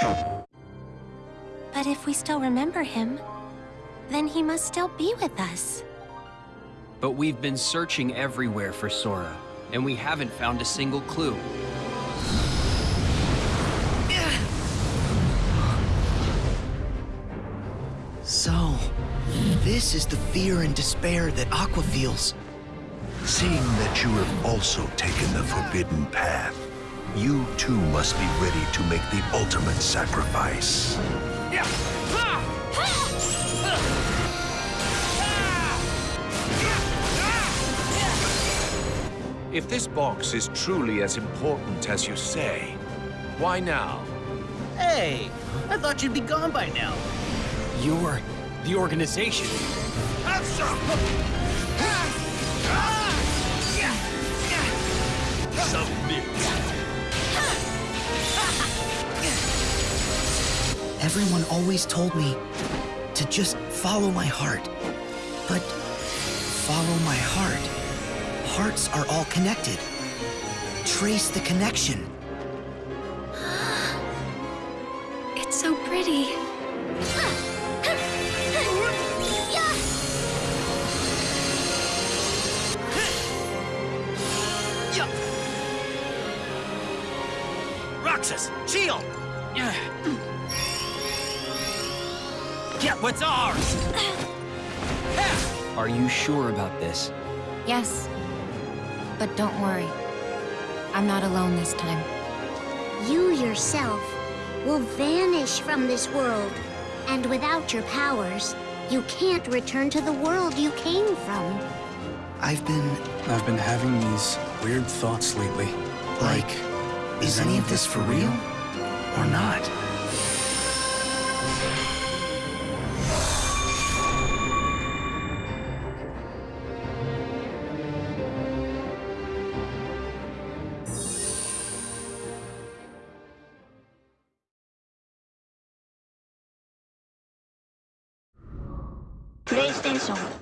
But if we still remember him, then he must still be with us. But we've been searching everywhere for Sora, and we haven't found a single clue. So, this is the fear and despair that Aqua feels. Seeing that you have also taken the forbidden path, you too must be ready to make the ultimate sacrifice. If this box is truly as important as you say, why now? Hey, I thought you'd be gone by now. You're the organization. Everyone always told me to just follow my heart. But follow my heart. Hearts are all connected. Trace the connection. It's so pretty. Roxas, shield! Get what's ours! Are you sure about this? Yes. But don't worry. I'm not alone this time. You yourself will vanish from this world. And without your powers, you can't return to the world you came from. I've been, I've been having these weird thoughts lately. like, is any of this for real? Or not? プレイステーション